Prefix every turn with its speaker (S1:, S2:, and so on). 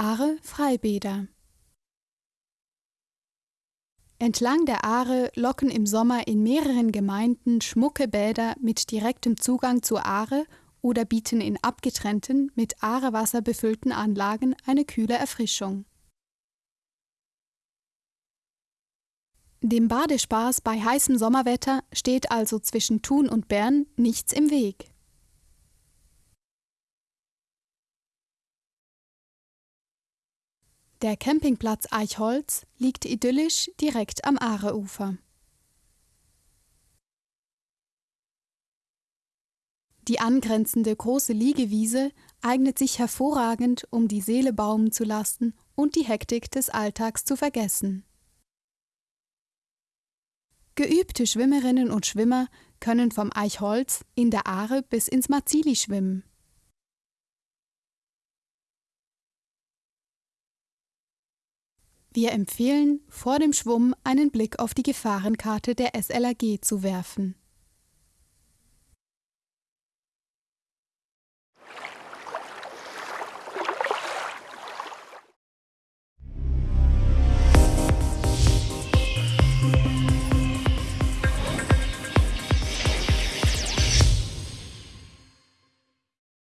S1: Aare Freibäder Entlang der Aare locken im Sommer in mehreren Gemeinden schmucke Bäder mit direktem Zugang zur Aare oder bieten in abgetrennten, mit Aarewasser befüllten Anlagen eine kühle Erfrischung. Dem Badespaß bei heißem Sommerwetter steht also zwischen Thun und Bern nichts im Weg. Der Campingplatz Eichholz liegt idyllisch direkt am Aareufer. Die angrenzende große Liegewiese eignet sich hervorragend, um die Seele baumen zu lassen und die Hektik des Alltags zu vergessen. Geübte Schwimmerinnen und Schwimmer können vom Eichholz in der Aare bis ins Marzili schwimmen. Wir empfehlen, vor dem Schwumm einen Blick auf die Gefahrenkarte der SLAG zu werfen